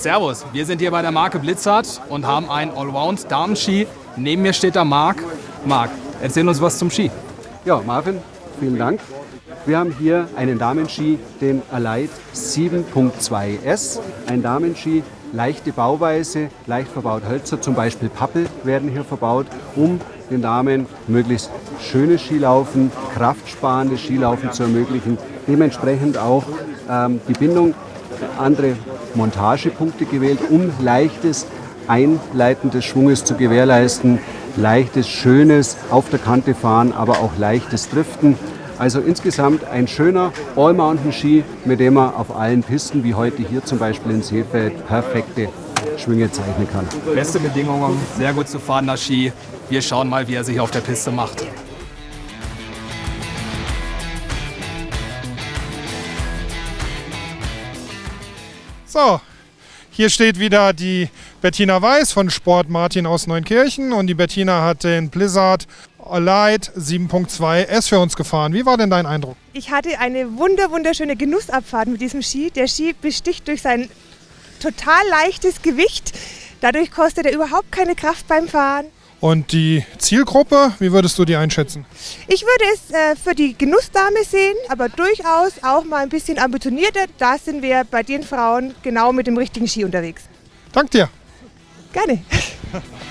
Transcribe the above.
Servus, wir sind hier bei der Marke Blizzard und haben einen Allround-Damenski. Neben mir steht der Marc. Marc, erzähl uns was zum Ski. Ja, Marvin, vielen Dank. Wir haben hier einen Damenski, den Alight 7.2S. Ein Damenski, leichte Bauweise, leicht verbaut Hölzer, zum Beispiel Pappel werden hier verbaut, um den Damen möglichst schönes Skilaufen, kraftsparendes Skilaufen zu ermöglichen. Dementsprechend auch ähm, die Bindung, andere Montagepunkte gewählt, um leichtes Einleiten des Schwunges zu gewährleisten, leichtes, schönes auf der Kante fahren, aber auch leichtes Driften. Also insgesamt ein schöner All-Mountain-Ski, mit dem man auf allen Pisten, wie heute hier zum Beispiel in Seefeld, perfekte Schwünge zeichnen kann. Beste Bedingungen, sehr gut zu fahrender Ski. Wir schauen mal, wie er sich auf der Piste macht. So, hier steht wieder die Bettina Weiß von Sport Martin aus Neunkirchen und die Bettina hat den Blizzard Light 7.2 S für uns gefahren. Wie war denn dein Eindruck? Ich hatte eine wunder wunderschöne Genussabfahrt mit diesem Ski. Der Ski besticht durch sein total leichtes Gewicht. Dadurch kostet er überhaupt keine Kraft beim Fahren. Und die Zielgruppe, wie würdest du die einschätzen? Ich würde es äh, für die Genussdame sehen, aber durchaus auch mal ein bisschen ambitionierter. Da sind wir bei den Frauen genau mit dem richtigen Ski unterwegs. Dank dir. Gerne.